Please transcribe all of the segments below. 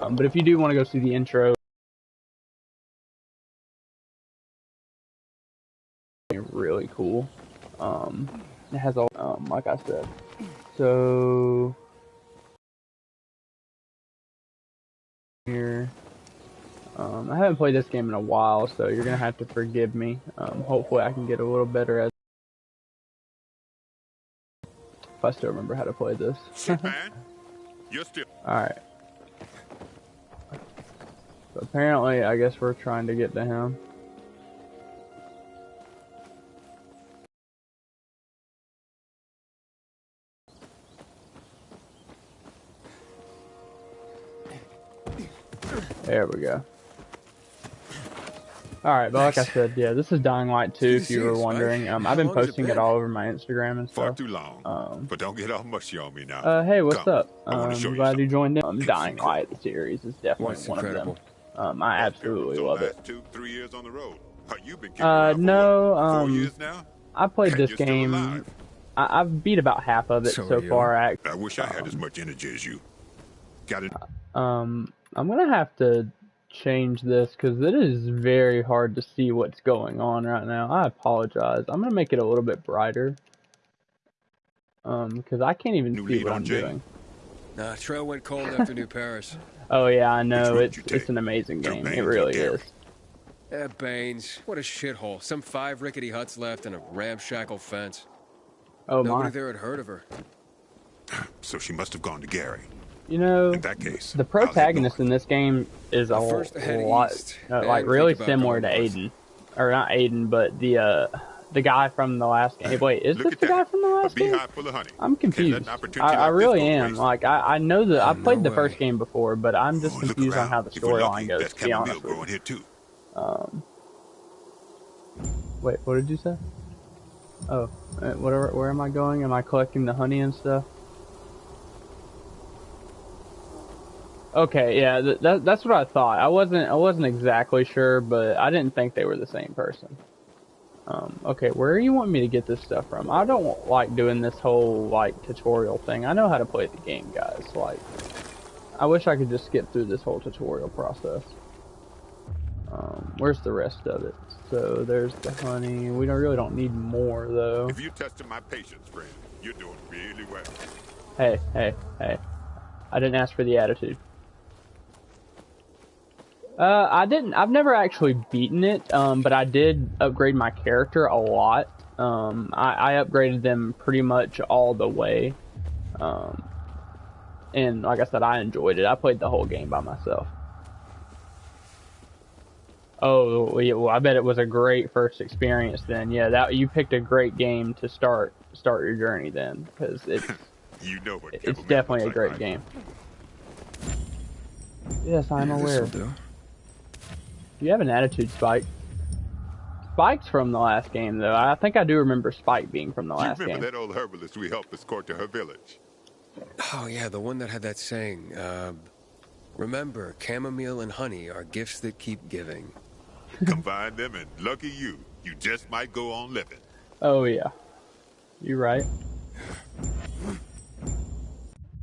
Um, but if you do want to go see the intro, really cool. Um, it has all, um, like I said. So here, um, I haven't played this game in a while, so you're gonna have to forgive me. Um, hopefully, I can get a little better at. If I still remember how to play this. Shit, man. You're still. Alright. So apparently, I guess we're trying to get to him. There we go. Alright, but like I said, yeah, this is Dying Light 2 if you were wondering. Um, I've been How long's it posting it all over my Instagram and Far stuff. too long. Um, but don't get all mushy on me now. Uh, hey, what's Come, up? I wanna Um, show you glad something. you joined in. Um, It's Dying. Light series is definitely one of them. Um, I absolutely So love it. Two, three years on the road. Huh, you've been Uh, no, um. I played this game. I, I've beat about half of it So so, far. Act. I wish I had as much energy as you. Got it. Um, I'm gonna have to change this because it is very hard to see what's going on right now. I apologize. I'm gonna make it a little bit brighter. Um, because I can't even New see what on I'm Jay. doing. Nah, trail went cold after New Paris. Oh yeah, I know. It's it's an amazing game. It really is. Eh, Baines, what a shithole. Some five rickety huts left and a ramshackle fence. Oh Nobody my. there had heard of her. So she must have gone to Gary. You know, In that case, the protagonist in this game is a Well, first lot, east, uh, like really similar to. Aiden, or not Aiden, but the uh, the guy from the last game. Wait, is Look this the that. guy from the last game? beehive full of honey. I'm confused. I, I like this really am. waste. Like I, I know that I played no the first game before, but I'm just Oh, confused on how the If we're lucky, storyline goes. there's To be honest with growing here too. you. Um, wait, what did you say? Oh, uh, whatever. Where am I going? Am I collecting the honey and stuff? Okay, yeah, th- that, that's what I thought. I wasn't, I wasn't exactly sure, but I didn't think they were the same person. Um, okay, where you want me to get this stuff from? I don't like doing this whole like tutorial thing. I know how to play the game, guys. Like, I wish I could just skip through this whole tutorial process. Um, where's the rest of it? So there's the honey. We don't really don't need more though. If you tested my patience, friend, you're doing really well. Hey, hey, hey. I didn't ask for the attitude. Uh, I didn't. I've never actually beaten it, um, but I did upgrade my character a lot. Um, I, I upgraded them pretty much all the way. Um, and like I said, I enjoyed it. I played the whole game by myself. Oh, yeah, well, I bet it was a great first experience then. Yeah, that you picked a great game to start start your journey then, because it's You know what it's definitely a looks great like, game. Yes, I'm Yeah, aware. This'll do. You have an attitude, Spike. Spike's from the last game, though. I think I do remember Spike being from the right? last You remember game. that old herbalist we helped escort to her village? Oh, yeah, the one that had that saying. Uh, remember, chamomile and honey are gifts that keep giving. Combine them and lucky you, you just might go on living. Oh yeah, you right.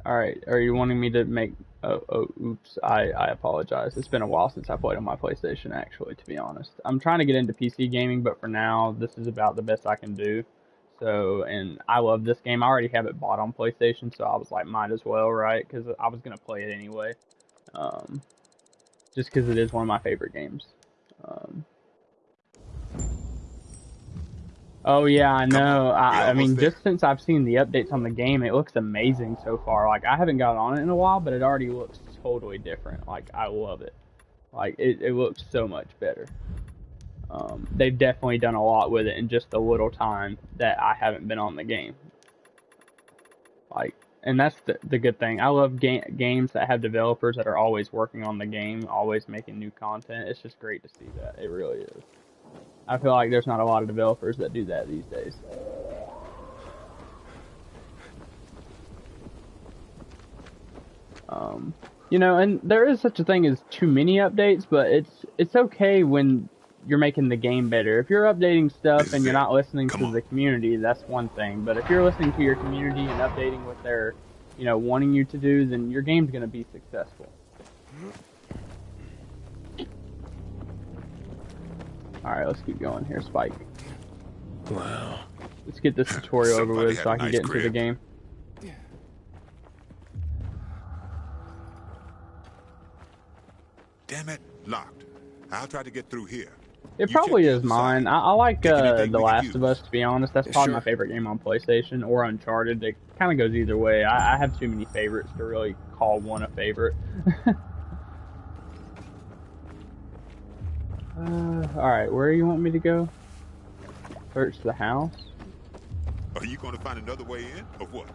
All right, are you wanting me to make? Oh, oh, oops. I I apologize. It's been a while since I played on my PlayStation. Actually, to be honest, I'm trying to get into PC gaming, but for now, this is about the best I can do. So, and I love this game. I already have it bought on PlayStation, so I was like, might as well, right? Because I was gonna play it anyway. Um, just because it is one of my favorite games. Um, oh yeah, I know. I, I mean, there. just since I've seen the updates on the game, it looks amazing so far. Like I haven't got on it in a while, but it already looks totally different. Like I love it. Like it, it looks so much better. Um, they've definitely done a lot with it in just the little time that I haven't been on the game. Like, and that's the, the good thing. I love ga- games that have developers that are always working on the game, always making new content. It's just great to see that. It really is. I feel like there's not a lot of developers that do that these days. Um, you know, and there is such a thing as too many updates, but it's it's okay when you're making the game better. If you're updating stuff and you're not listening Come to on. the community, that's one thing. But if you're listening to your community and updating what they're, you know, wanting you to do, then your game's gonna be successful. Alright, let's keep going here, Spike. Wow. Let's get this tutorial over with so I can nice get into the game. Damn it, locked. I'll try to get through here. It You probably is mine. I, I like uh, The Last use. of Us, to be honest. That's Yeah, probably my favorite game on PlayStation or Uncharted. It kind of goes either way. I, I have too many favorites to really call one a favorite. Alright, where do you want me to go? Search the house? Are you going to find another way in, or what?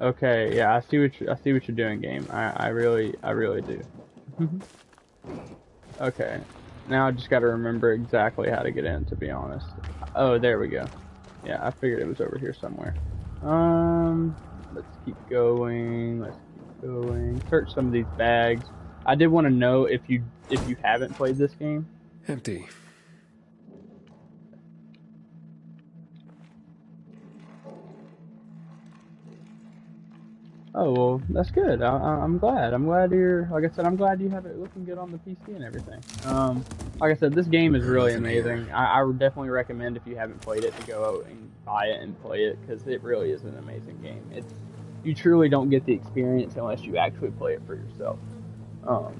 Okay, yeah, I see what you, I see what you're doing, game. I, I really, I really do. okay, now I just got to remember exactly how to get in. To be honest. Oh, there we go. Yeah, I figured it was over here somewhere. Um, let's keep going. Let's keep going. Search some of these bags. I did want to know if you if you haven't played this game. Empty. Oh well, that's good. I, I, I'm glad. I'm glad you're. Like I said, I'm glad you have it looking good on the PC and everything. Um, like I said, this game is really amazing. I, I would definitely recommend if you haven't played it to go out and buy it and play it because it really is an amazing game. It's you truly don't get the experience unless you actually play it for yourself. Um,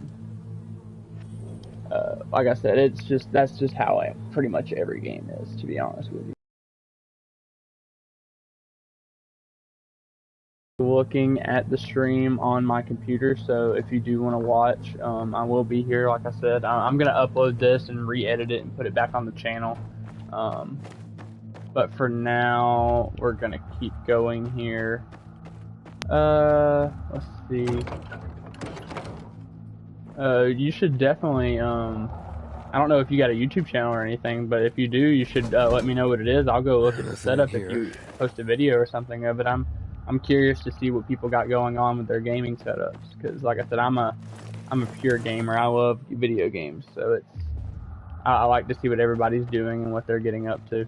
uh, like I said, it's just that's just how I, pretty much every game is. To be honest with you. looking at the stream on my computer so if you do want to watch um, i will be here like i said I- i'm going to upload this and re-edit it and put it back on the channel um, but for now we're to keep going here uh let's see uh you should definitely um I don't know if you got a YouTube channel or anything, but if you do, you should uh, let me know what it is. I'll go look at the setup if you post a video or something of it. I'm I'm curious to see what people got going on with their gaming setups because, like I said, I'm a I'm a pure gamer. I love video games, so it's I, I like to see what everybody's doing and what they're getting up to.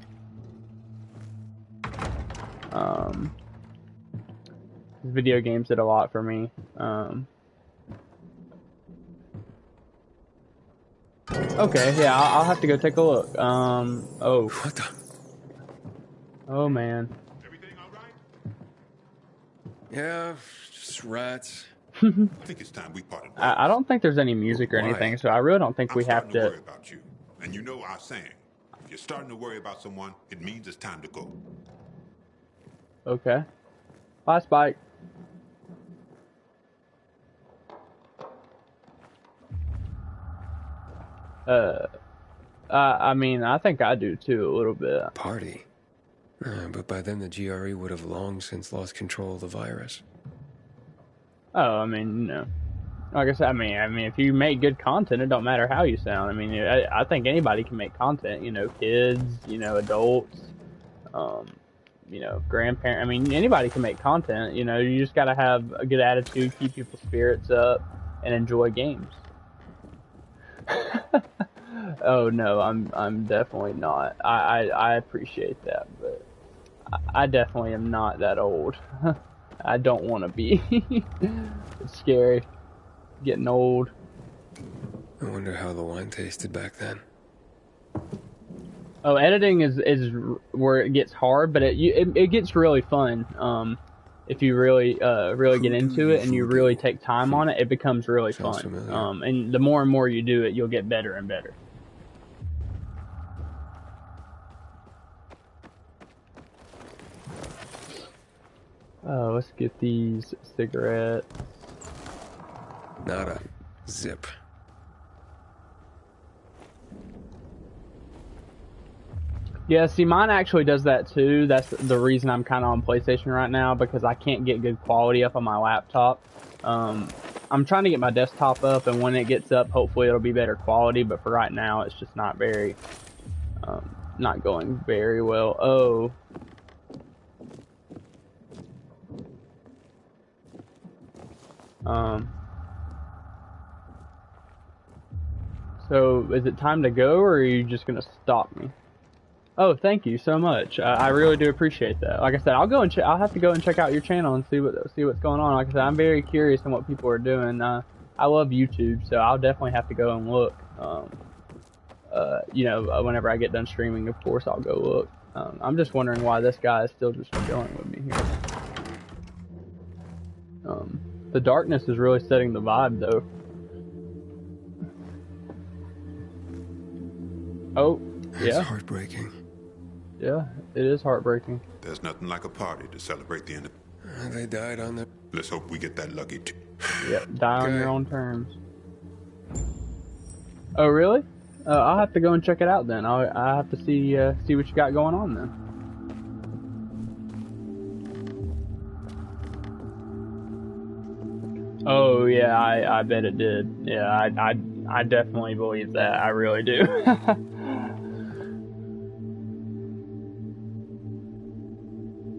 Um, video games did a lot for me. Um, okay, yeah, I'll, I'll have to go take a look. Um, oh, What the? oh man. Everything all right? Yeah, just rats. I think it's time we parted. I, I don't think there's any music or Why? anything, so I really don't think I'm we have starting to to. worry about you. And you know our saying. If you're starting to worry about someone, it means it's time to go. Okay. Bye, Spike. Uh, I, I mean, I think I do too, a little bit. Party. Uh, but by then the GRE would have long since lost control of the virus. Oh, I mean, no. like I said, I mean, I mean, if you make good content, it don't matter how you sound. I mean, I, I think anybody can make content. You know, kids, you know, adults, um, you know, grandparents. I mean, anybody can make content. You know, you just gotta have a good attitude, keep people's spirits up, and enjoy games. Oh no, I'm I'm definitely not. I I, I appreciate that, but I, I definitely am not that old. I don't want to be. it's scary. Getting old. I wonder how the wine tasted back then. Oh, editing is is where it gets hard, but it you, it, it gets really fun. Um, if you really uh really get into it and you you really take time on it, it becomes really fun. Um, and the more and more you do it, you'll get better and better. Oh, let's get these cigarettes. Nada. Zip. Yeah, see, mine actually does that too. That's the reason I'm kind of on PlayStation right now because I can't get good quality up on my laptop. Um, I'm trying to get my desktop up, and when it gets up, hopefully it'll be better quality. But for right now, it's just not very, um, not going very well. Oh. Um. So, is it time to go, or are you just gonna stop me? Oh, thank you so much. I, I really do appreciate that. Like I said, I'll go and I'll have to go and check out your channel and see what see what's going on. Like I said, I'm very curious on what people are doing. Uh, I love YouTube, so I'll definitely have to go and look. Um, uh, you know, uh, whenever I get done streaming, of course I'll go look. Um, I'm just wondering why this guy is still just chilling with me here. Um, the darkness is really setting the vibe, though. Oh, It's yeah, heartbreaking. yeah, it is heartbreaking. There's nothing like a party to celebrate the end of. Uh, They died on the. Let's hope we get that lucky too. Yep, die on Okay. your own terms. Oh, really? Uh, I'll have to go and check it out then. I'll, I have to see uh, see what you got going on then. Oh yeah, I, I bet it did. Yeah, I, I I definitely believe that. I really do.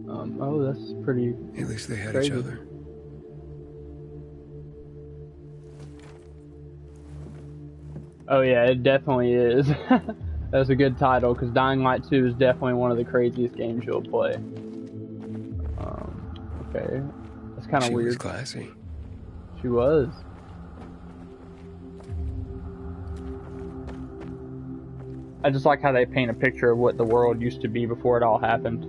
um, oh, that's pretty At least they had Crazy. each other. Oh yeah, it definitely is. That's a good title because Dying Light 2 is definitely one of the craziest games you'll play. Um, okay, that's kind of She was weird. classy. She was. I just like how they paint a picture of what the world used to be before it all happened.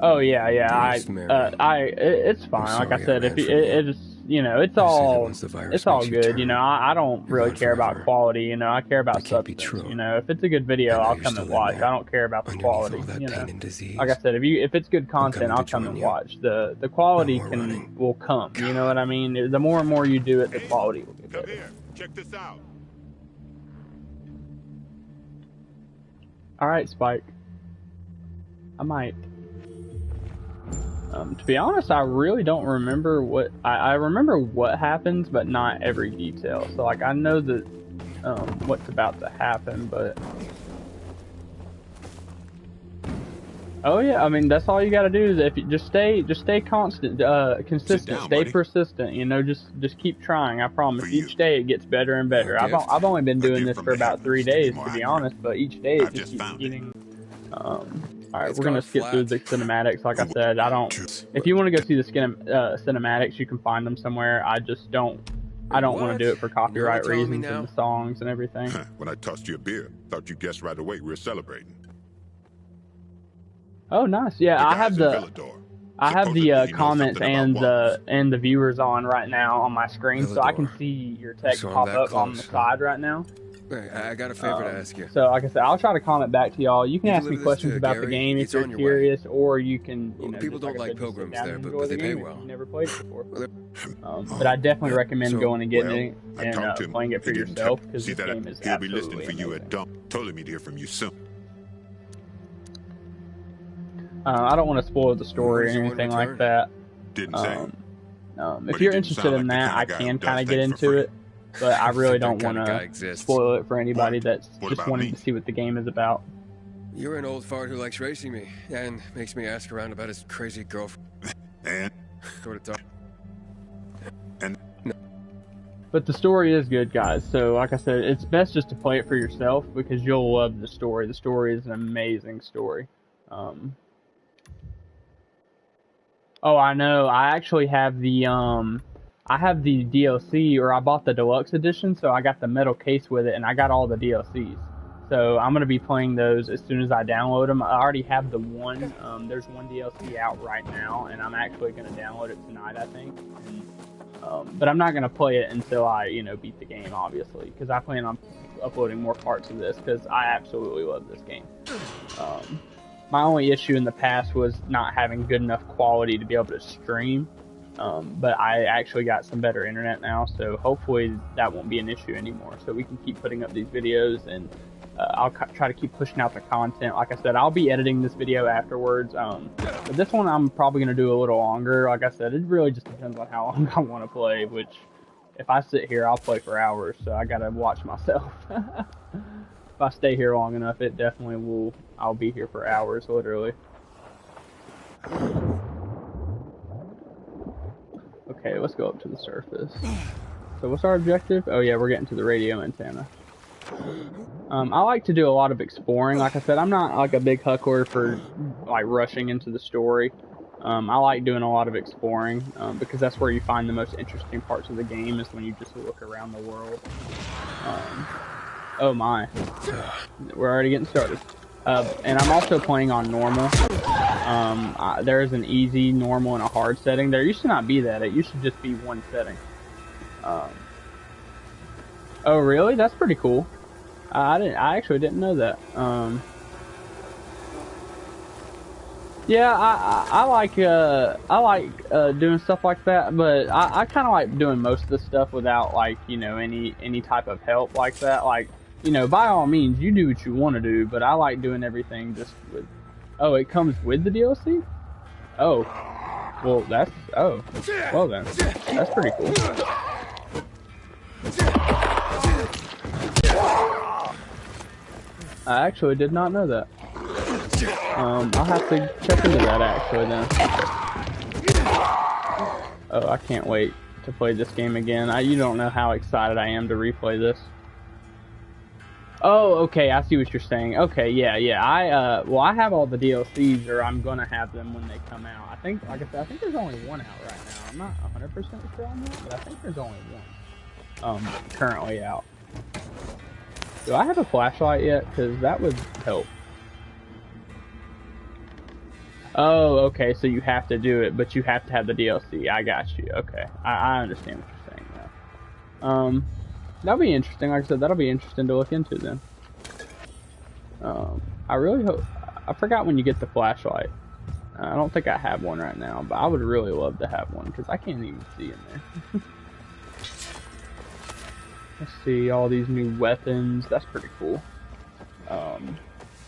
Oh yeah, yeah. I, Dearest Mary, uh, I, it, it's fine. Like I sorry I said, if ran you, from it, you. It's, you know, it's I say that all, the virus it's all makes you good. turn, You know, I, I don't really gone care about quality. You know, I care about That can't be substance. true. You know, if it's a good video, I know I'll come and watch. I don't care about the quality. all that You know, like I said, if you if it's good content, I'll come and you. watch. the The quality No can running. will come. You know what I mean? The more and more you do it, the quality will get Come better. here. Check this out. All right, Spike. I might. Um, to be honest, I really don't remember what I, I remember what happens, but not every detail. So like I know that um, what's about to happen, but oh yeah, I mean that's all you got to do is if you just stay, just stay constant, uh, consistent, down, stay buddy. persistent. You know, just just keep trying. I promise. For you. Each day it gets better and better. A I've. I've only been doing this for about three heavens, to be days, to be honest. But each day it I've just just keeps found it. getting. Um, all right, It's we're gonna gone skip through the cinematics. Like I said, I don't. If you want to go see the skin, uh, cinematics, you can find them somewhere. I just don't. I don't want to do it for You're copyright reasons and the songs and everything. when I tossed you a beer, thought you guessed right away we were celebrating. Oh, nice. Yeah, I have the I have the Supposedly uh, he comments and the walls. and the viewers on right now on my screen, so I can see your text So pop that up on the close. side right now. I got a favor to Um, ask you. So, like I said, I'll try to comment back to y'all. You can ask me questions to about the Gary? game if It's you're your way. curious, or you can, you Well, know, people just don't I like said, pilgrims there, but- but the they pay well. never played it before. Well, Um, but I definitely recommend so- going and getting Well, it and uh, to playing it for yourself because this that? game is He'll be listening for you at dump. Told him he'd hear from you soon. Uh, I don't want to spoil the story or the anything like that. Didn't say. Um, um, if you're interested in like that, I kinda guy who can kind of get into it, but I really don't want kind of guy to spoil it for anybody What? that's What just wanting me? to see what the game is about. You're an old fart who likes racing me and makes me ask around about his crazy girlfriend. And Sort of talk. And no. But the story is good, guys. So, like I said, it's best just to play it for yourself because you'll love the story. The story is an amazing story. Um, oh, I know. I actually have the um, I have the DLC, or I bought the deluxe edition, so I got the metal case with it, and I got all the DLCs. So I'm gonna be playing those as soon as I download them. I already have the one. Um, there's one DLC out right now, and I'm actually gonna download it tonight, I think. And, um, but I'm not gonna play it until I, you know, beat the game, obviously, because I plan on uploading more parts of this because I absolutely love this game. Um, my only issue in the past was not having good enough quality to be able to stream. Um, but I actually got some better internet now, so hopefully that won't be an issue anymore. So we can keep putting up these videos, and uh, I'll try to keep pushing out the content. Like I said, I'll be editing this video afterwards. Um, but this one I'm probably gonna do a little longer. Like I said, it really just depends on how long I want to play. Which, if I sit here, I'll play for hours. So I gotta watch myself. if I stay here long enough, it definitely will. I'll be here for hours, literally. Okay, let's go up to the surface. So what's our objective? Oh yeah, we're getting to the radio antenna. Um, I like to do a lot of exploring. Like I said, I'm not like a big huckler for like rushing into the story. Um, I like doing a lot of exploring um, because that's where you find the most interesting parts of the game is when you just look around the world. Um, oh my, we're already getting started. Uh, and I'm also playing on normal. Um, there is an easy, normal, and a hard setting. There used to not be that. It used to just be one setting. Um, oh really? That's pretty cool. I didn't. I actually didn't know that. Um, yeah, I, I, I like uh I like uh doing stuff like that, but I, I kind of like doing most of the stuff without like you know any any type of help like that. Like you know, by all means, you do what you want to do, but I like doing everything just with. Oh, it comes with the DLC. Oh, well that's oh well then that's pretty cool. I actually did not know that. Um, I'll have to check into that actually then. Oh, I can't wait to play this game again. I, you don't know how excited I am to replay this. Oh, okay, I see what you're saying. Okay, yeah, yeah. I uh, well, I have all the DLCs, or I'm gonna have them when they come out. I think, like I said, I think there's only one out right now. I'm not 100% sure on that, but I think there's only one um currently out. Do I have a flashlight yet? Because that would help. Oh, okay, so you have to do it, but you have to have the DLC. I got you. Okay, I, I understand what you're saying now. Um, that'll be interesting. Like I said, that'll be interesting to look into then. Um, I really hope. I forgot when you get the flashlight. I don't think I have one right now, but I would really love to have one because I can't even see in there. Let's see all these new weapons. That's pretty cool. Um,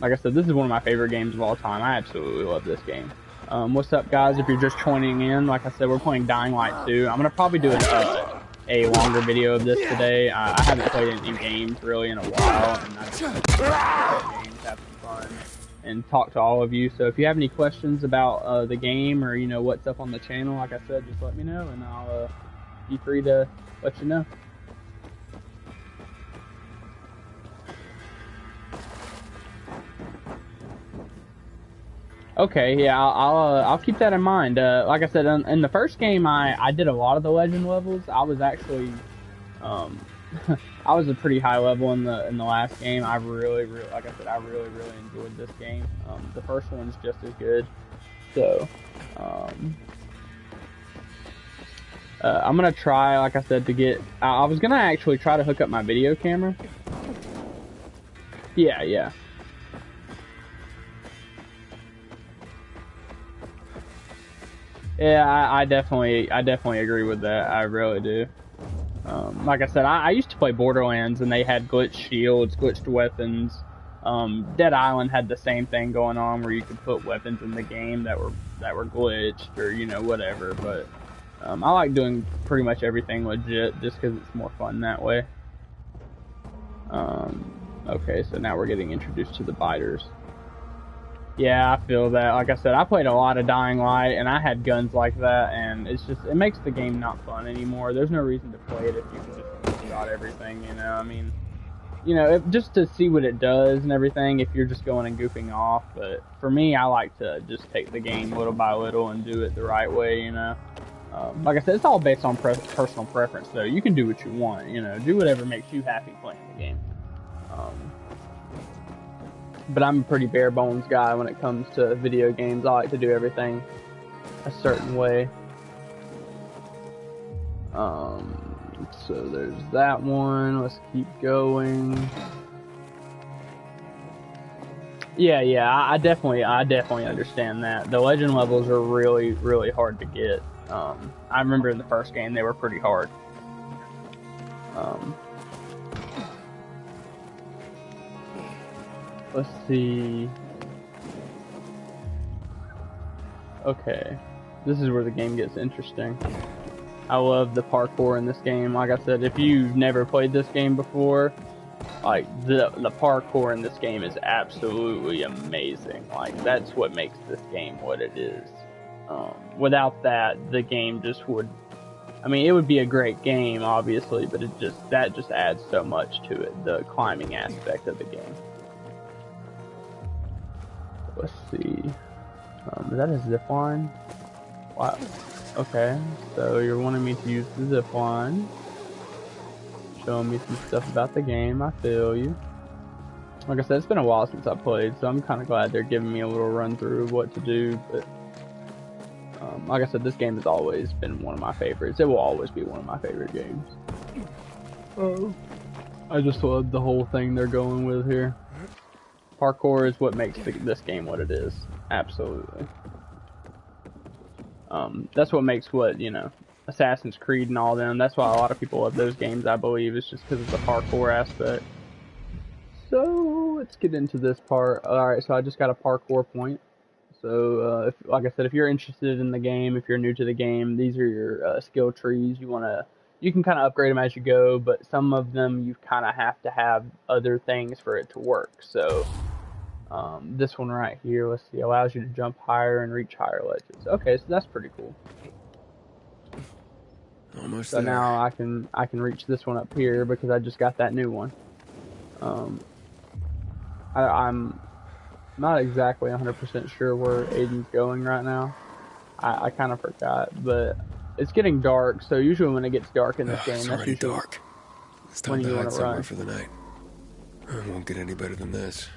like I said, this is one of my favorite games of all time. I absolutely love this game. Um, what's up, guys? If you're just joining in, like I said, we're playing Dying Light 2. I'm gonna probably do a, uh, a longer video of this today. Uh, I haven't played any games really in a while, and I games, have some fun, and talk to all of you. So if you have any questions about uh, the game or you know what's up on the channel, like I said, just let me know, and I'll uh, be free to let you know. Okay, yeah, I'll I'll, uh, I'll keep that in mind. Uh, like I said, in, in, the first game, I, I did a lot of the legend levels. I was actually, um, I was a pretty high level in the in the last game. I really, really, like I said, I really, really enjoyed this game. Um, the first one's just as good. So, um, uh, I'm gonna try, like I said, to get. I, I was gonna actually try to hook up my video camera. Yeah, yeah. Yeah, I, I, definitely, I definitely agree with that. I really do. Um, like I said, I, I, used to play Borderlands, and they had glitched shields, glitched weapons. Um, Dead Island had the same thing going on, where you could put weapons in the game that were that were glitched, or you know whatever. But um, I like doing pretty much everything legit, just because it's more fun that way. Um, okay, so now we're getting introduced to the biters. Yeah, I feel that. Like I said, I played a lot of Dying Light, and I had guns like that, and it's just it makes the game not fun anymore. There's no reason to play it if you can just shot everything. You know, I mean, you know, if, just to see what it does and everything. If you're just going and goofing off, but for me, I like to just take the game little by little and do it the right way. You know. Um, like I said, it's all based on pre personal preference, though. You can do what you want, you know, do whatever makes you happy playing the game. Um, but I'm a pretty bare bones guy when it comes to video games. I like to do everything a certain way. Um, so there's that one. Let's keep going. Yeah, yeah, I, I definitely, I definitely understand that. The legend levels are really, really hard to get. Um, I remember in the first game they were pretty hard. Um, Let's see. Okay. This is where the game gets interesting. I love the parkour in this game. Like I said, if you've never played this game before, like the the parkour in this game is absolutely amazing. Like that's what makes this game what it is. Um, without that, the game just would. I mean, it would be a great game, obviously, but it just that just adds so much to it. The climbing aspect of the game. Let's see. Um, is that a zip line? Wow. Okay, so you're wanting me to use the zip line. Showing me some stuff about the game, I feel you. Like I said, it's been a while since I played, so I'm kind of glad they're giving me a little run through of what to do, but um, like I said, this game has always been one of my favorites. It will always be one of my favorite games. Oh. I just love the whole thing they're going with here. Parkour is what makes the, this game what it is. Absolutely. Um, that's what makes what, you know, Assassin's Creed and all them. That's why a lot of people love those games, I believe. is just because of the parkour aspect. So, let's get into this part. Alright, so I just got a parkour point. So, uh, if, like I said, if you're interested in the game, if you're new to the game, these are your uh, skill trees. You want to, you can kind of upgrade them as you go, but some of them you kind of have to have other things for it to work. So, um, this one right here, let's see, allows you to jump higher and reach higher ledges. Okay, so that's pretty cool. Almost So there. now I can I can reach this one up here because I just got that new one. Um, I, I'm not exactly 100% sure where Aiden's going right now. I, I kind of forgot, but it's getting dark. So usually when it gets dark in this Ugh, game, it's that's already usually dark. It's time to hide somewhere run. for the night. It won't get any better than this.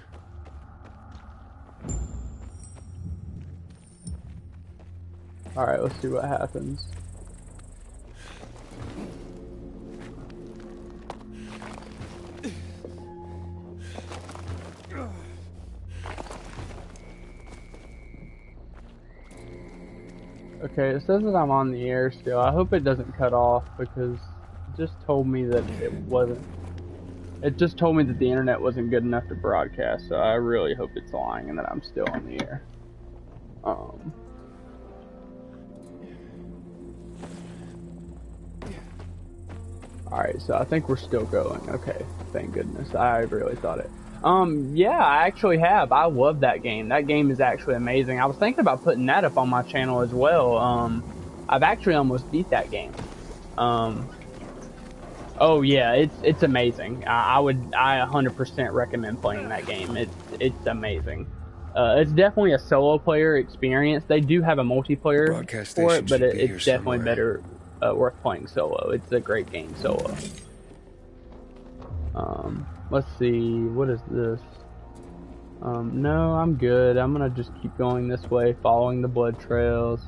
all right. Let's see what happens. Okay, it says that I'm on the air still. I hope it doesn't cut off because it just told me that it wasn't. It just told me that the internet wasn't good enough to broadcast, so I really hope it's lying and that I'm still on the air. Um. Alright, so I think we're still going. Okay, thank goodness. I really thought it. Um, yeah, I actually have. I love that game. That game is actually amazing. I was thinking about putting that up on my channel as well. Um, I've actually almost beat that game. Um, oh yeah, it's it's amazing. I, I would I 100% recommend playing that game. It's it's amazing. Uh, it's definitely a solo player experience. They do have a multiplayer for it, but it, it's definitely somewhere. better uh, worth playing solo. It's a great game solo. Um, let's see, what is this? Um, no, I'm good. I'm gonna just keep going this way, following the blood trails.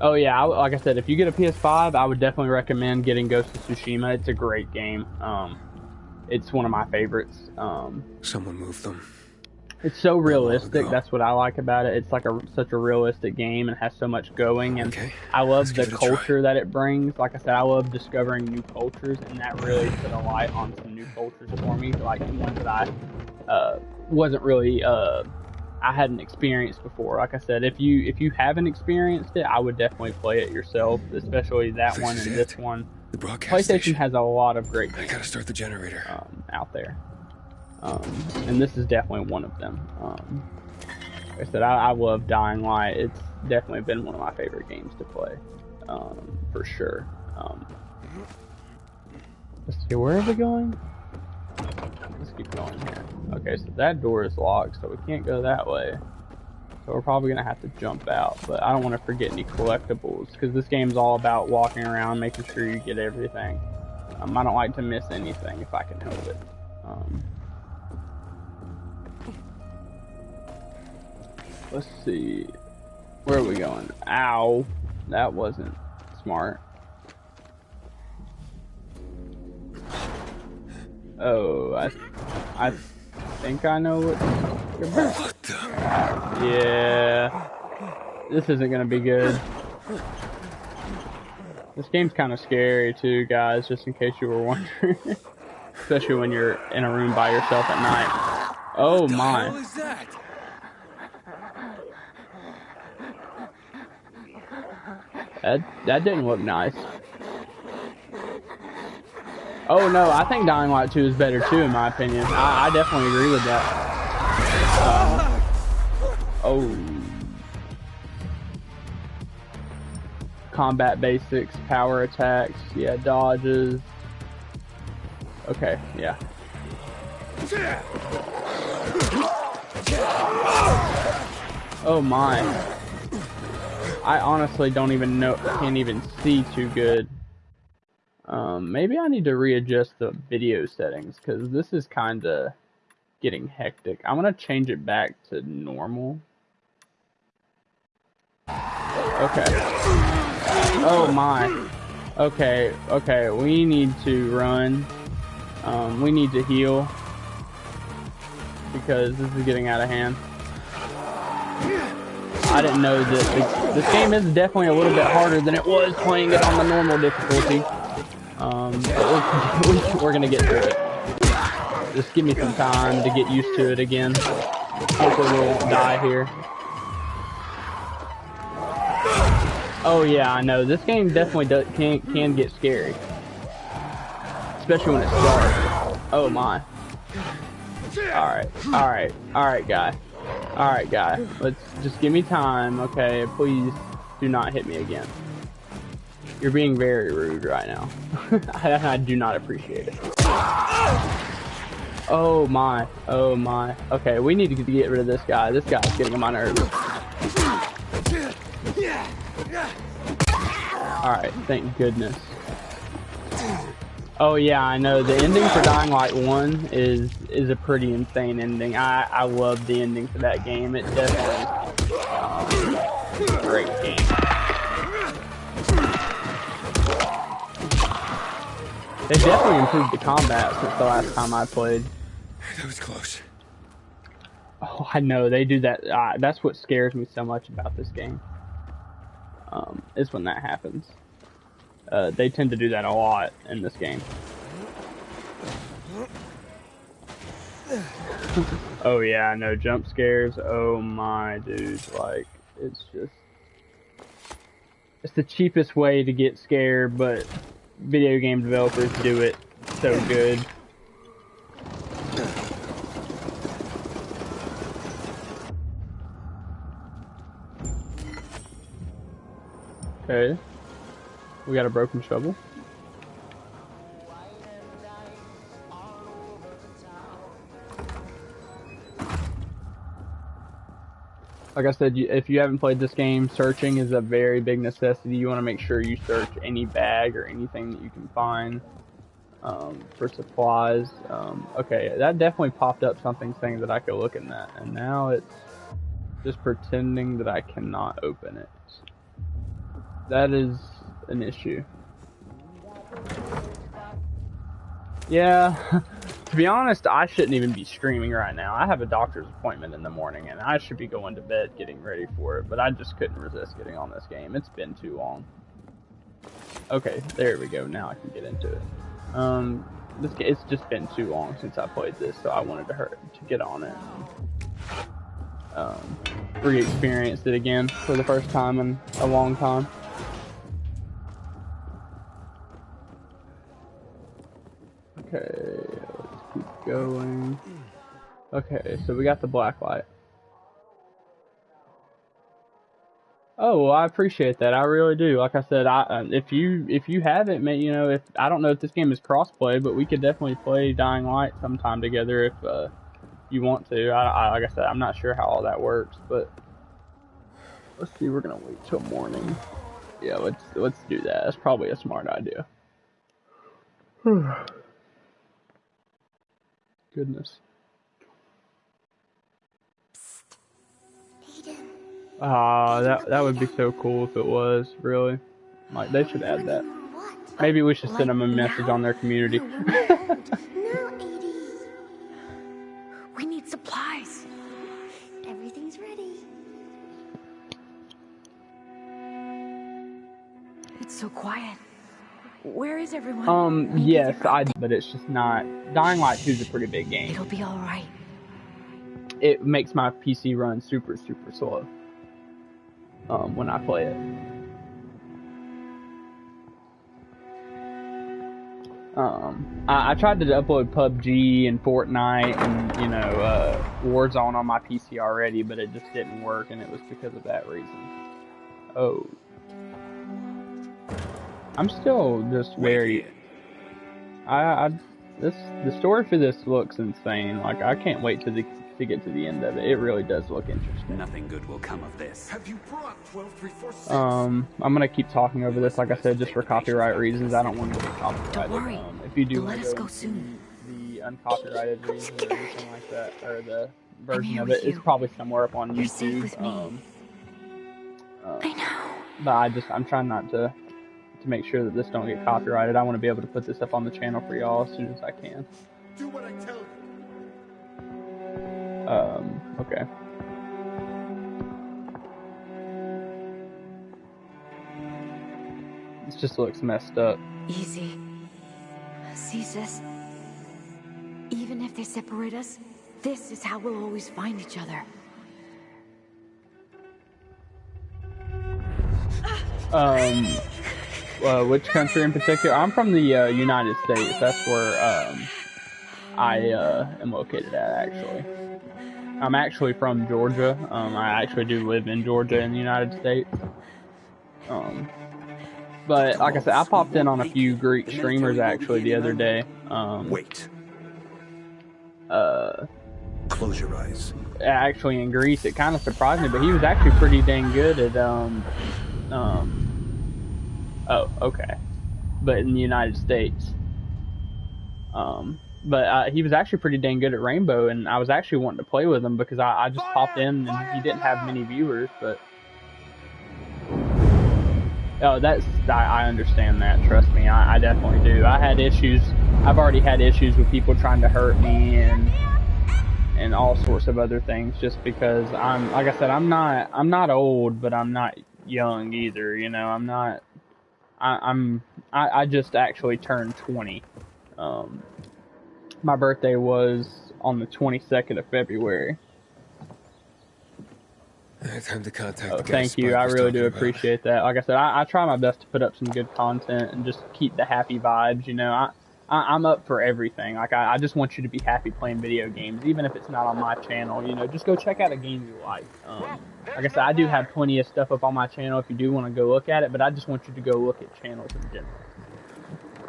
Oh yeah, I, like I said, if you get a PS5, I would definitely recommend getting Ghost of Tsushima. It's a great game. Um, it's one of my favorites. Um, Someone moved them. It's so realistic. That's what I like about it. It's like a such a realistic game and has so much going. And Okay. I love let's the culture that it brings. Like I said, I love discovering new cultures, and that really put a light on some new cultures for me. Like ones that I uh, wasn't really uh, I hadn't experienced before. Like I said, if you if you haven't experienced it, I would definitely play it yourself, especially that This one and it. this one. The broadcast PlayStation station. has a lot of great I gotta start the generator. um, out there. Um, and this is definitely one of them. Um, like I said, I, I love Dying Light. It's definitely been one of my favorite games to play, um, for sure. Um, let's see, where are we going? Let's keep going here. Okay, so that door is locked, so we can't go that way. So we're probably gonna have to jump out, but I don't want to forget any collectibles because this game's all about walking around, making sure you get everything. Um, I don't like to miss anything if I can help it. Um, let's see. Where are we going? Ow. That wasn't smart. Oh, I, I think I know what. The? Yeah. This isn't gonna be good. This game's kind of scary too, guys, just in case you were wondering. Especially when you're in a room by yourself at night. Oh my. That? That, didn't look nice. Oh no, I think Dying Light 2 is better too, in my opinion. I, I definitely agree with that. Uh, oh. Combat basics, power attacks, yeah, dodges. Okay, yeah. Oh my. I honestly don't even know, can't even see too good. Um, maybe I need to readjust the video settings because this is kind of getting hectic. I'm gonna change it back to normal. Okay. Oh my. Okay, okay, we need to run. Um, we need to heal because this is getting out of hand. I didn't know that this game is definitely a little bit harder than it was playing it on the normal difficulty. Um, but we're, we're gonna get through it. Just give me some time to get used to it again. Hopefully we won't die here. Oh yeah, I know. This game definitely does, can can get scary, especially when it's dark. Oh my. All right, all right, all right, guy. All right, guy. Let's just give me time, okay? Please do not hit me again. You're being very rude right now. I, I do not appreciate it. Oh my. Oh my. Okay, we need to get rid of this guy. This guy's getting on my nerves. Alright, thank goodness. Oh yeah, I know. The ending for Dying Light 1 is is a pretty insane ending. I, I love the ending for that game. It definitely um, great game. They definitely improved the combat since the last time I played. That was close. Oh, I know they do that. Uh, that's what scares me so much about this game. Um, is when that happens. Uh, they tend to do that a lot in this game. oh yeah, no jump scares. Oh my dude, like it's just it's the cheapest way to get scared, but video game developers do it so good. Okay. We got a broken shovel. Like I said, if you haven't played this game, searching is a very big necessity. You want to make sure you search any bag or anything that you can find um, for supplies. Um, okay, that definitely popped up something saying that I could look in that, and now it's just pretending that I cannot open it. That is an issue. Yeah, to be honest, I shouldn't even be streaming right now. I have a doctor's appointment in the morning and I should be going to bed getting ready for it, but I just couldn't resist getting on this game. It's been too long. Okay, there we go. Now I can get into it. Um, this game, it's just been too long since I played this, so I wanted to hurt to get on it. Um, re-experience it again for the first time in a long time. Okay, let's keep going. Okay, so we got the black light. Oh, well, I appreciate that. I really do. Like I said, I uh, if you if you haven't, you know, if I don't know if this game is crossplay, but we could definitely play Dying Light sometime together if uh, you want to. I, I, like I said, I'm not sure how all that works, but let's see. We're gonna wait till morning. Yeah, let's let's do that. That's probably a smart idea. Goodness. Ah, uh, that that would be so cool if it was really. Like they should add that. Maybe we should send them a message on their community. Where is everyone? Um, yes, I. But it's just not. Dying Light 2 is a pretty big game. It'll be all right. It makes my PC run super super slow. Um, when I play it. Um, I, I, tried to upload PUBG and Fortnite and you know uh, Warzone on my PC already, but it just didn't work, and it was because of that reason. Oh. I'm still just very. I, I this the story for this looks insane. Like I can't wait to the, to get to the end of it. It really does look interesting. Nothing good will come of this. Have you brought 12346? Um, I'm gonna keep talking over this, like I said, just for copyright reasons. I don't want to get copyrighted. Don't worry. Um, if you do They'll let us go soon. The uncopyrighted version or anything like that, or the version here of with it, it's you. probably somewhere up on You're YouTube. safe with me. Um, uh, I know. but I just I'm trying not to to make sure that this don't get copyrighted. I want to be able to put this up on the channel for y'all as soon as I can. Do what I tell you. Um, okay. This just looks messed up. Easy. See, sis? Even if they separate us, this is how we'll always find each other. Um, uh, which country in particular? I'm from the uh, United States. That's where um, I uh, am located at, actually. I'm actually from Georgia. Um, I actually do live in Georgia in the United States. Um, but like I said, I popped in on a few Greek streamers actually the other day. Um, Wait. uh, Close your eyes. actually in Greece, it kind of surprised me, but he was actually pretty dang good at um um oh okay, but in the United States, um but uh, he was actually pretty dang good at Rainbow, and I was actually wanting to play with him because I, I just popped in and he didn't have many viewers, but oh that's I, I understand that. Trust me, I, I definitely do. I had issues. I've already had issues with people trying to hurt me and and all sorts of other things just because I'm like I said I'm not I'm not old but I'm not young either you know I'm not I, I'm I, I just actually turned 20 um my birthday was on the 22nd of February Time to contact Oh, thank you. I really do talking about. appreciate that. Like I said, I, I try my best to put up some good content and just keep the happy vibes. You know, I, I I'm up for everything. Like I, I just want you to be happy playing video games, even if it's not on my channel. You know, just go check out a game you like. Um, like I said, I do have plenty of stuff up on my channel if you do want to go look at it. But I just want you to go look at channels in general.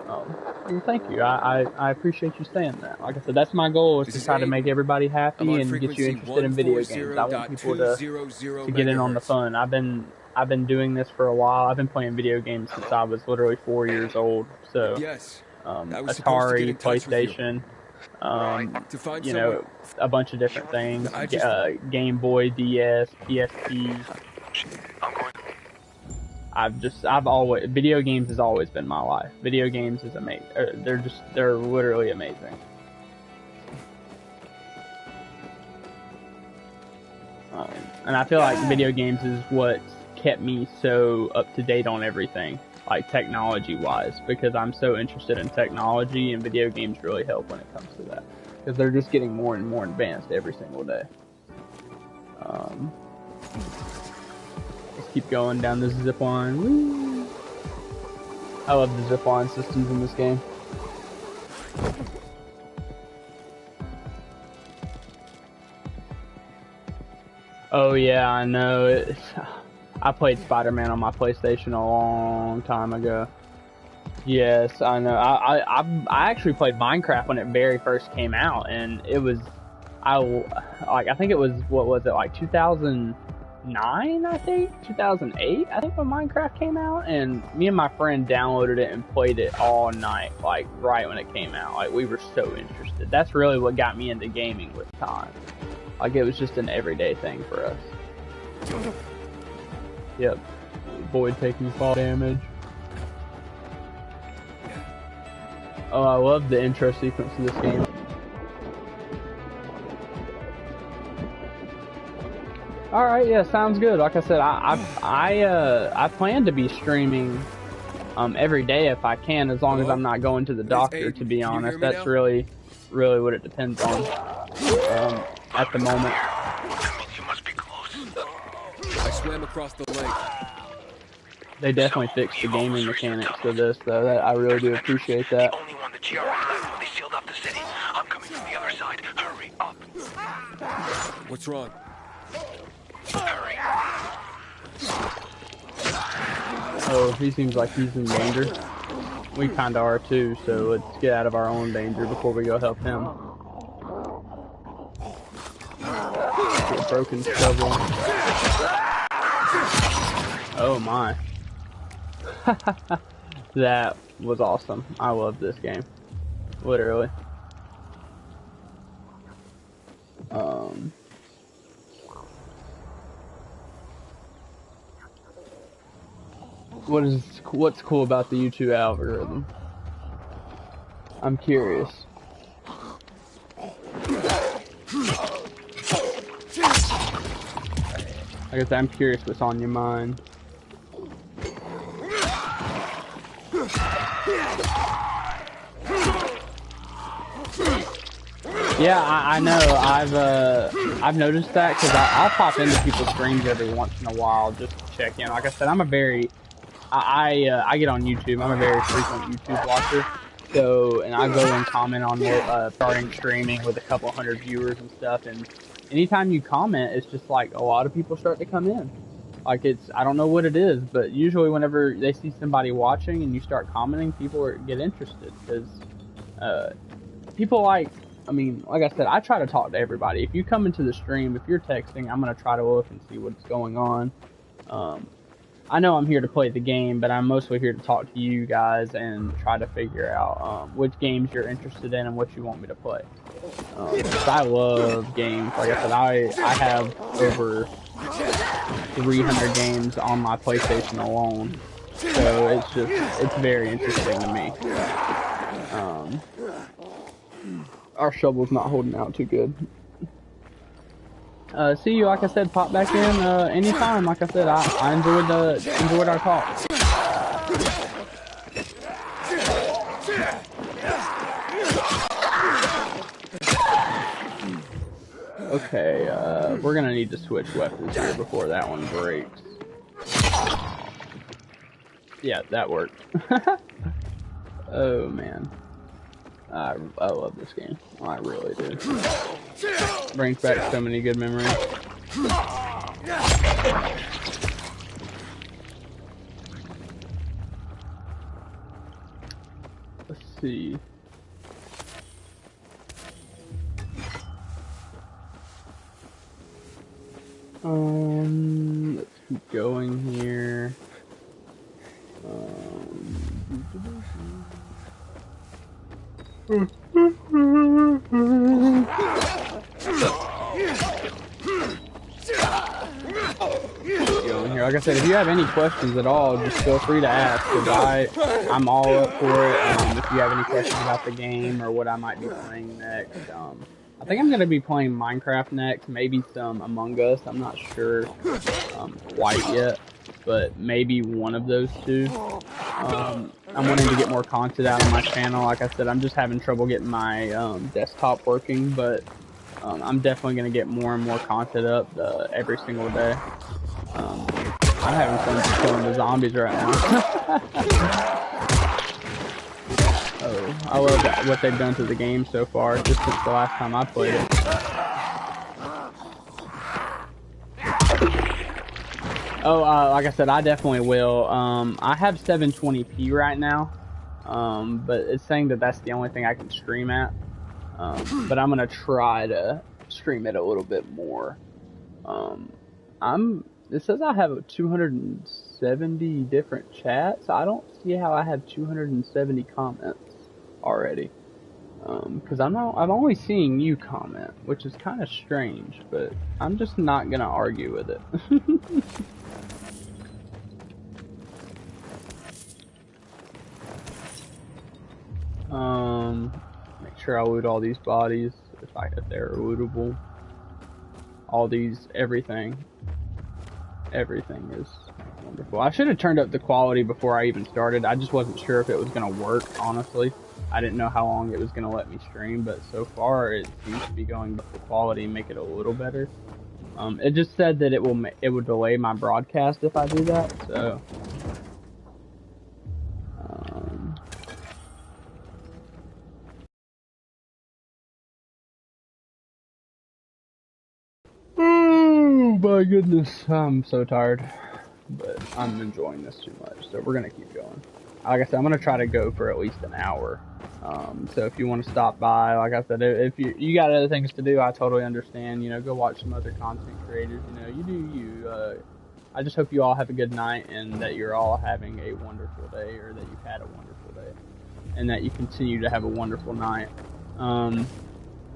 Um, well, thank you. I, I, I appreciate you saying that. Like I said, that's my goal is This to is try to make everybody happy and get you interested in video games. I want people to to get in on the fun. I've been I've been doing this for a while. I've been playing video games since I was literally four years old. So Yes. Um, I was supposed to get Atari, in you. PlayStation, um, To find you know, a bunch of different things. I just- uh, Game Boy, DS, PSP. I've just I've always video games has always been my life. Video games is amazing. They're just they're literally amazing. Um, and I feel like video games is what kept me so up to date on everything, like technology wise, because I'm so interested in technology, and video games really help when it comes to that, because they're just getting more and more advanced every single day. Um, let's keep going down this zip line. Woo. I love the zip line systems in this game. Oh yeah, I know. It, I played Spider-Man on my PlayStation a long time ago. Yes, I know. I, I I actually played Minecraft when it very first came out, and it was I like I think it was what was it like 2009 I think 2008 I think when Minecraft came out, and me and my friend downloaded it and played it all night like right when it came out. Like we were so interested. That's really what got me into gaming with time. Like it was just an everyday thing for us. Yep. Void taking fall damage. Oh, I love the intro sequence of this game. All right, yeah, sounds good. Like I said, I I I, uh, I plan to be streaming um every day if I can, as long as I'm not going to the doctor. To be honest, that's now? really really what it depends on. Um, at the moment. Swam across the lake. They definitely fixed the gaming mechanics for this, though. That I really do appreciate that. Only one the GRE left when they sealed up the city. I'm coming from the other side. Hurry up. What's wrong? Hurry. Oh, he seems like he's in danger. We kinda are too, so let's get out of our own danger before we go help him. broken shovel. Oh my. that was awesome. I love this game. Literally. Um. What is what's cool about the YouTube algorithm? I'm curious. I guess I'm curious what's on your mind. Yeah, I, I know. I've uh, I've noticed that because I'll pop into people's streams every once in a while just to check in. Like I said, I'm a very I I, uh, I get on YouTube. I'm a very frequent YouTube watcher. So and I go and comment on uh, starting streaming with a couple hundred viewers and stuff. And anytime you comment, it's just like a lot of people start to come in. Like it's I don't know what it is, but usually whenever they see somebody watching and you start commenting, people are, get interested because uh, people like I mean, like I said, I try to talk to everybody. If you come into the stream, if you're texting, I'm gonna try to look and see what's going on. Um, I know I'm here to play the game, but I'm mostly here to talk to you guys and try to figure out um, which games you're interested in and what you want me to play. Um, I love games. Like I said, I I have over 300 games on my PlayStation alone, so it's just it's very interesting to me. Um, our shovel's not holding out too good. Uh, see you, like I said, pop back in uh, anytime. Like I said, I, I enjoyed the enjoyed our talk. Okay, uh, we're gonna need to switch weapons here before that one breaks. Yeah, that worked. oh man. I, I love this game. I really do. Brings back so many good memories. Let's see. Um, let's keep going here. Um, Going here. Like I said, if you have any questions at all, just feel free to ask. I, I'm all up for it. Um, if you have any questions about the game or what I might be playing next, um, I think I'm gonna be playing Minecraft next. Maybe some Among Us. I'm not sure um, quite yet, but maybe one of those two. Um, I'm wanting to get more content out on my channel. Like I said, I'm just having trouble getting my um, desktop working, but um, I'm definitely going to get more and more content up uh, every single day. Um, I'm having fun killing the zombies right now. oh, I love what they've done to the game so far, just since the last time I played it. Oh, uh, like I said, I definitely will. Um, I have 720p right now, um, but it's saying that that's the only thing I can stream at. Um, but I'm gonna try to stream it a little bit more. Um, I'm. It says I have 270 different chats. I don't see how I have 270 comments already. Because um, I'm not. I'm only seeing you comment, which is kind of strange. But I'm just not gonna argue with it. Um, make sure I loot all these bodies if I if they're lootable. All these, everything, everything is wonderful. I should have turned up the quality before I even started. I just wasn't sure if it was gonna work. Honestly, I didn't know how long it was gonna let me stream, but so far it seems to be going up the quality and make it a little better. Um, it just said that it will it would delay my broadcast if I do that. So Oh my goodness, I'm so tired. But I'm enjoying this too much, so we're gonna keep going. Like I said, I'm gonna try to go for at least an hour. Um, so if you want to stop by, like I said, if you you got other things to do, I totally understand. You know, go watch some other content creators. You know, you do you. Uh, I just hope you all have a good night and that you're all having a wonderful day, or that you've had a wonderful day, and that you continue to have a wonderful night. Um,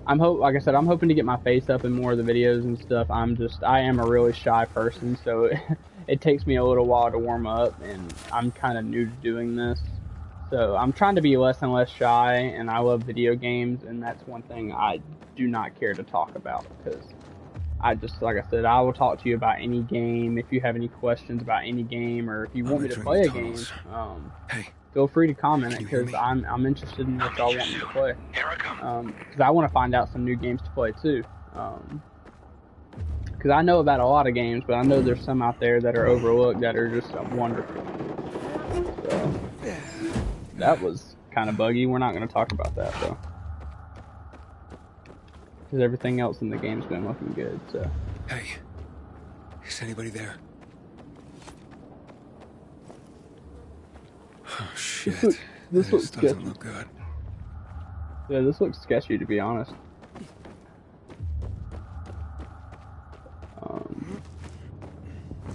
I'm hope, like I said, I'm hoping to get my face up in more of the videos and stuff. I'm just, I am a really shy person, so it, it takes me a little while to warm up, and I'm kind of new to doing this. So I'm trying to be less and less shy, and I love video games, and that's one thing I do not care to talk about because I just, like I said, I will talk to you about any game if you have any questions about any game, or if you want me to play a game. Um, Hey, feel free to comment it Can you hear because? I'm I'm interested in what y'all want me to play. Here I come. Because I want to find out some new games to play too. Because I know about a lot of games, but I know there's some out there that are overlooked that are just wonderful. So, that was kind of buggy. We're not going to talk about that though. Because everything else in the game's been looking good. So hey. Is anybody there? Oh shit. look- this looks doesn't look good. yeah, this looks sketchy to be honest.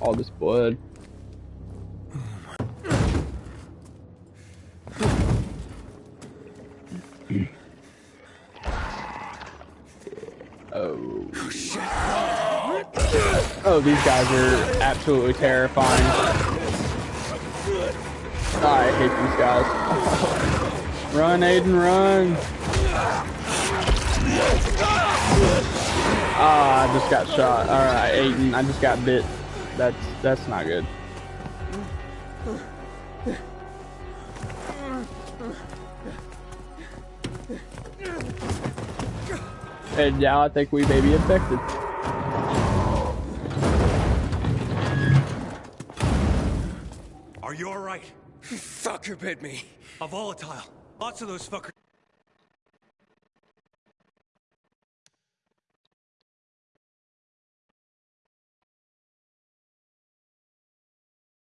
All this blood. Oh. Oh, these guys are absolutely terrifying. I hate these guys. run, Aiden, run! Ah, I just got shot. Alright, Aiden, I just got bit. That's that's not good. And now I think we may be infected. Are you alright? Fucker bit me. A volatile. Lots of those fuckers.